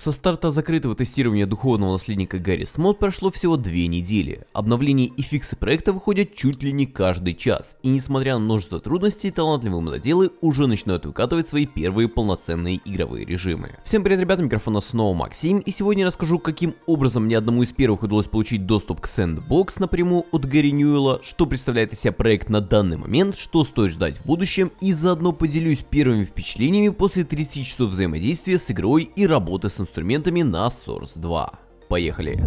Со старта закрытого тестирования духовного наследника Гарри Смот прошло всего две недели. Обновления и фиксы проекта выходят чуть ли не каждый час, и несмотря на множество трудностей, талантливые мододелы уже начинают выкатывать свои первые полноценные игровые режимы. Всем привет, ребята, микрофона снова Максим, и сегодня я расскажу, каким образом мне одному из первых удалось получить доступ к Sandbox напрямую от Гарри Ньюэлла, что представляет из себя проект на данный момент, что стоит ждать в будущем, и заодно поделюсь первыми впечатлениями после 30 часов взаимодействия с игрой и работы с инструментами на Source 2. Поехали!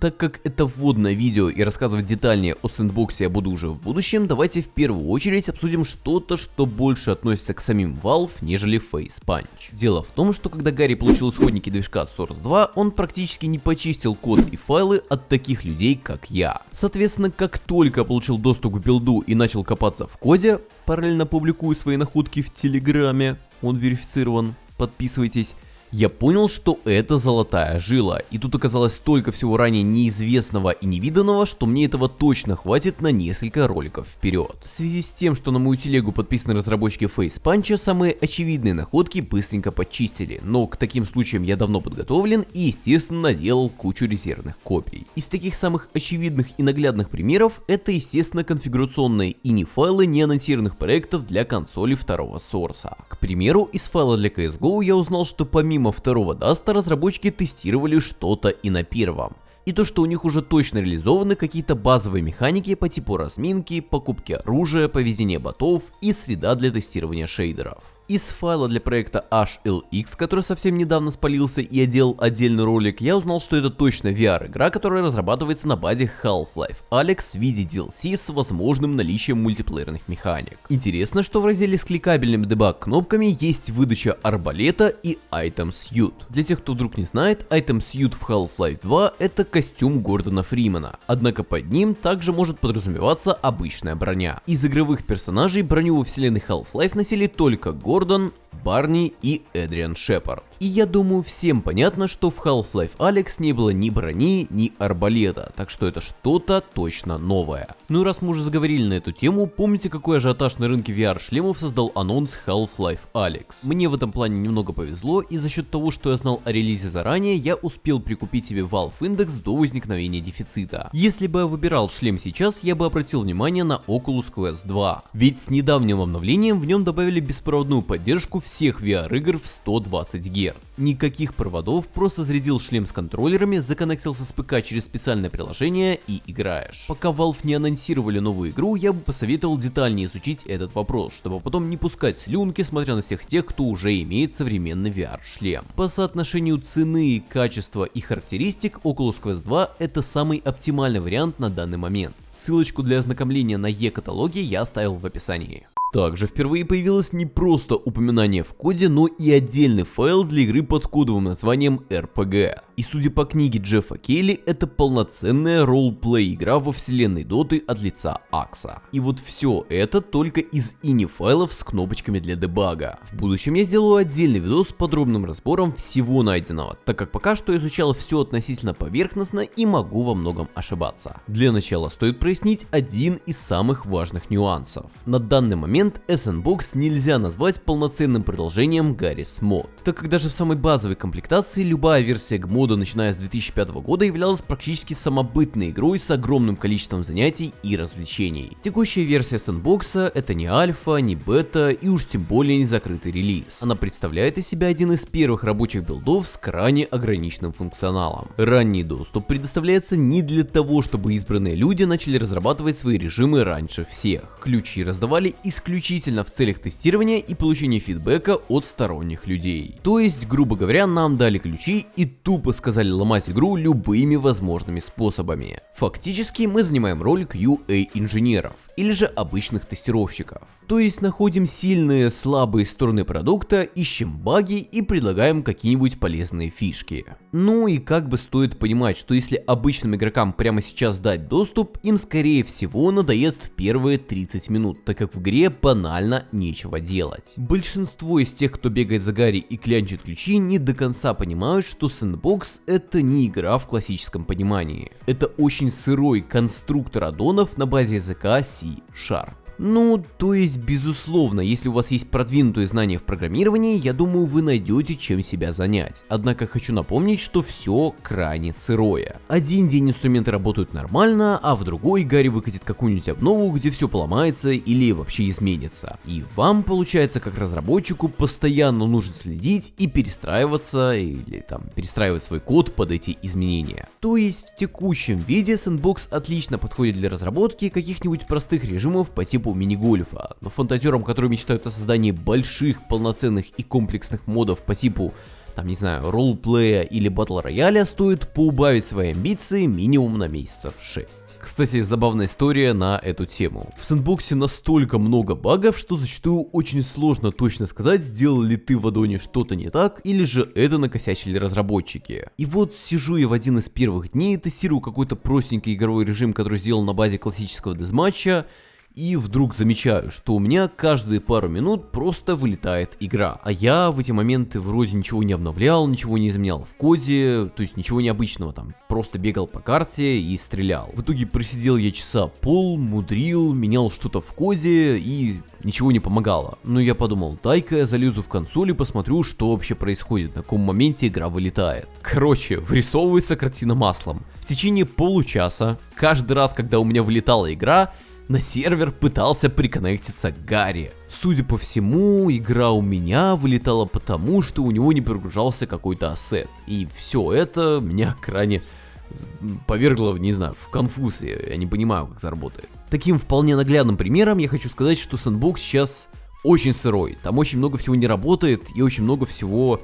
Так как это вводное видео и рассказывать детальнее о сэндбоксе я буду уже в будущем, давайте в первую очередь обсудим что-то, что больше относится к самим Valve, нежели Facepunch. Дело в том, что когда Гарри получил исходники движка Source 2, он практически не почистил код и файлы от таких людей, как я. Соответственно, как только получил доступ к билду и начал копаться в коде, параллельно публикую свои находки в Телеграме, он верифицирован, подписывайтесь, я понял, что это золотая жила, и тут оказалось столько всего ранее неизвестного и невиданного, что мне этого точно хватит на несколько роликов вперед. В связи с тем, что на мою телегу подписаны разработчики FacePunch, самые очевидные находки быстренько почистили, но к таким случаям я давно подготовлен и естественно наделал кучу резервных копий. Из таких самых очевидных и наглядных примеров, это естественно конфигурационные ini файлы неанонсированных проектов для консоли второго сорса. К примеру, из файла для CSGO я узнал, что помимо помимо второго даста разработчики тестировали что-то и на первом. И то, что у них уже точно реализованы какие-то базовые механики по типу разминки, покупки оружия, повезения ботов и среда для тестирования шейдеров. Из файла для проекта HLX, который совсем недавно спалился и я делал отдельный ролик, я узнал, что это точно VR-игра, которая разрабатывается на базе Half-Life Alex в виде DLC с возможным наличием мультиплеерных механик. Интересно, что в разделе с кликабельными дебаг-кнопками есть выдача арбалета и Item Suit. Для тех, кто вдруг не знает, Item Suit в Half-Life 2 это костюм Гордона Фримена, однако под ним также может подразумеваться обычная броня. Из игровых персонажей броню во вселенной Half-Life носили только Гордон Гордон, Барни и Эдриан Шепард. И я думаю всем понятно, что в Half-Life Alex не было ни брони, ни арбалета, так что это что-то точно новое. Ну и раз мы уже заговорили на эту тему, помните какой ажиотаж на рынке VR-шлемов создал анонс Half-Life Alex? Мне в этом плане немного повезло, и за счет того, что я знал о релизе заранее, я успел прикупить себе Valve Index до возникновения дефицита. Если бы я выбирал шлем сейчас, я бы обратил внимание на Oculus Quest 2. Ведь с недавним обновлением в нем добавили беспроводную поддержку всех VR-игр в 120 Гц. Гц. Никаких проводов, просто зарядил шлем с контроллерами, законнектился с ПК через специальное приложение и играешь. Пока Valve не анонсировали новую игру, я бы посоветовал детальнее изучить этот вопрос, чтобы потом не пускать слюнки, смотря на всех тех, кто уже имеет современный VR-шлем. По соотношению цены, качества и характеристик, Oculus Quest 2 это самый оптимальный вариант на данный момент. Ссылочку для ознакомления на e-каталоге я оставил в описании. Также впервые появилось не просто упоминание в коде, но и отдельный файл для игры под кодовым названием RPG. И судя по книге Джеффа Келли, это полноценная ролл-плей игра во вселенной Доты от лица Акса. И вот все это только из ини файлов с кнопочками для дебага. В будущем я сделаю отдельный видос с подробным разбором всего найденного, так как пока что изучал все относительно поверхностно и могу во многом ошибаться. Для начала стоит прояснить один из самых важных нюансов. На данный момент SNBox нельзя назвать полноценным продолжением Garry's Mod, так как даже в самой базовой комплектации любая версия мода, начиная с 2005 года, являлась практически самобытной игрой с огромным количеством занятий и развлечений. Текущая версия Sandbox это не альфа, не бета и уж тем более не закрытый релиз. Она представляет из себя один из первых рабочих билдов с крайне ограниченным функционалом. Ранний доступ предоставляется не для того, чтобы избранные люди начали разрабатывать свои режимы раньше всех. Ключи раздавали исключительно в целях тестирования и получения фидбэка от сторонних людей. То есть, грубо говоря, нам дали ключи и тупо сказали ломать игру любыми возможными способами. Фактически мы занимаем роль QA инженеров или же обычных тестировщиков. То есть находим сильные, слабые стороны продукта, ищем баги и предлагаем какие-нибудь полезные фишки. Ну и как бы стоит понимать, что если обычным игрокам прямо сейчас дать доступ, им скорее всего надоест в первые 30 минут, так как в игре банально нечего делать. Большинство из тех, кто бегает за Гарри и клянчит ключи, не до конца понимают, что Sandbox это не игра в классическом понимании. Это очень сырой конструктор аддонов на базе языка C-Sharp. Ну, то есть, безусловно, если у вас есть продвинутые знания в программировании, я думаю, вы найдете чем себя занять. Однако хочу напомнить, что все крайне сырое. Один день инструменты работают нормально, а в другой Гарри выкатит какую-нибудь обнову, где все поломается или вообще изменится. И вам, получается, как разработчику, постоянно нужно следить и перестраиваться, или там перестраивать свой код под эти изменения. То есть в текущем виде Sandbox отлично подходит для разработки каких-нибудь простых режимов по типу мини-гольфа, но фантазерам, которые мечтают о создании больших, полноценных и комплексных модов по типу там, не знаю, роллплея или батл рояля, стоит поубавить свои амбиции минимум на месяцев 6. Кстати, забавная история на эту тему. В сэндбоксе настолько много багов, что зачастую очень сложно точно сказать, сделал ли ты в аддоне что-то не так, или же это накосячили разработчики. И вот сижу я в один из первых дней, тестирую какой-то простенький игровой режим, который сделал на базе классического дезматча, и вдруг замечаю, что у меня каждые пару минут просто вылетает игра. А я в эти моменты вроде ничего не обновлял, ничего не изменял в коде, то есть ничего необычного там. Просто бегал по карте и стрелял. В итоге просидел я часа пол, мудрил, менял что-то в коде и ничего не помогало. Но я подумал, дай-ка я залезу в консоль и посмотрю, что вообще происходит, на каком моменте игра вылетает. Короче, вырисовывается картина маслом. В течение получаса, каждый раз, когда у меня вылетала игра, на сервер пытался приконнектиться Гарри. Судя по всему, игра у меня вылетала потому, что у него не прогружался какой-то ассет. И все это меня крайне повергло, не знаю, в конфуз, я не понимаю, как это работает. Таким вполне наглядным примером я хочу сказать, что Sandbox сейчас очень сырой, там очень много всего не работает и очень много всего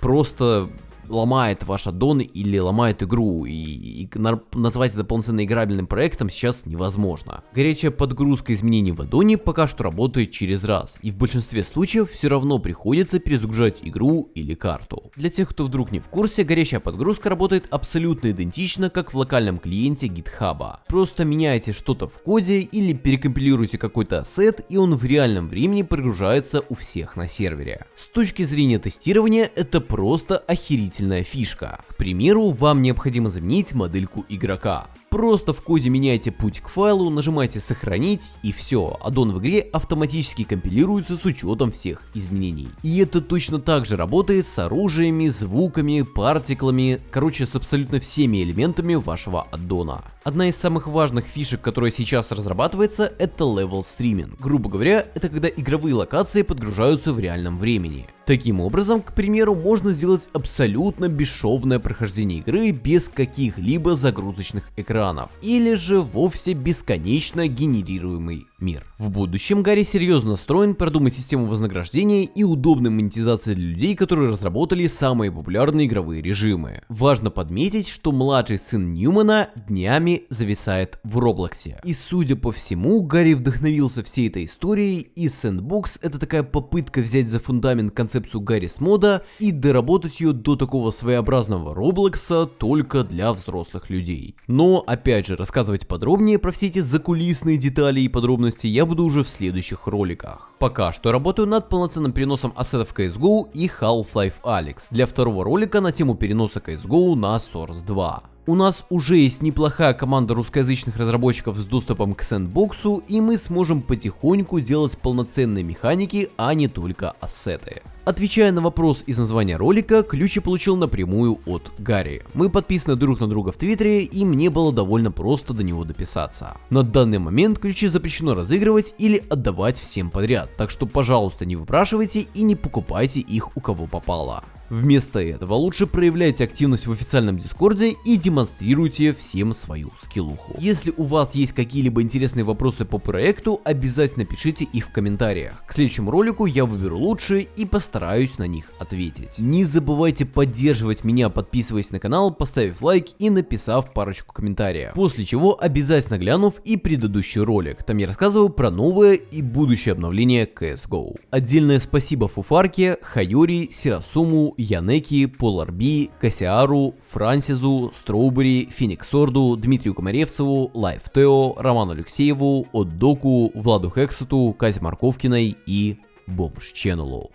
просто ломает ваш аддон или ломает игру, и, и назвать это полноценно играбельным проектом сейчас невозможно. Горячая подгрузка изменений в аддоне пока что работает через раз, и в большинстве случаев все равно приходится перезагружать игру или карту. Для тех, кто вдруг не в курсе, горячая подгрузка работает абсолютно идентично, как в локальном клиенте GitHub. Просто меняете что-то в коде или перекомпилируете какой-то ассет, и он в реальном времени прогружается у всех на сервере. С точки зрения тестирования, это просто охерительно дополнительная фишка. К примеру, вам необходимо заменить модельку игрока. Просто в коде меняйте путь к файлу, нажимаете сохранить и все, аддон в игре автоматически компилируется с учетом всех изменений. И это точно так же работает с оружиями, звуками, партиклами, короче с абсолютно всеми элементами вашего аддона. Одна из самых важных фишек, которая сейчас разрабатывается, это level стриминг. Грубо говоря, это когда игровые локации подгружаются в реальном времени. Таким образом, к примеру, можно сделать абсолютно бесшовное прохождение игры без каких-либо загрузочных экранов, или же вовсе бесконечно генерируемый мир. В будущем Гарри серьезно настроен продумать систему вознаграждения и удобной монетизации для людей, которые разработали самые популярные игровые режимы. Важно подметить, что младший сын Ньюмана днями зависает в Роблоксе. И судя по всему, Гарри вдохновился всей этой историей, и Sandbox это такая попытка взять за фундамент концепцию Гарри с мода и доработать ее до такого своеобразного Роблокса только для взрослых людей. Но, опять же, рассказывать подробнее про все эти закулисные детали и подробности подробности я буду уже в следующих роликах. Пока что работаю над полноценным переносом ассетов CSGO и Half-Life Alyx для второго ролика на тему переноса CSGO на Source 2. У нас уже есть неплохая команда русскоязычных разработчиков с доступом к сэндбоксу, и мы сможем потихоньку делать полноценные механики, а не только ассеты. Отвечая на вопрос из названия ролика, ключ я получил напрямую от Гарри. Мы подписаны друг на друга в Твиттере, и мне было довольно просто до него дописаться. На данный момент ключи запрещено разыгрывать или отдавать всем подряд, так что пожалуйста не выпрашивайте и не покупайте их у кого попало. Вместо этого лучше проявляйте активность в официальном дискорде и демонстрируйте всем свою скиллуху. Если у вас есть какие-либо интересные вопросы по проекту, обязательно пишите их в комментариях. К следующему ролику я выберу лучшие и постараюсь на них ответить. Не забывайте поддерживать меня, подписываясь на канал, поставив лайк и написав парочку комментариев. После чего обязательно глянув и предыдущий ролик, там я рассказываю про новое и будущее обновление CSGO. Отдельное спасибо Фуфарке, Хайори, Сирасуму, Янеки, Поларби, Кассиару, Франсизу, Strawberry, Фениксорду, Дмитрию Комаревцеву, Лайф Тео, Роману Алексееву, Отдоку, Владу Хексету, Казе Марковкиной и Бомж Ченнелу.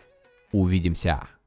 Увидимся!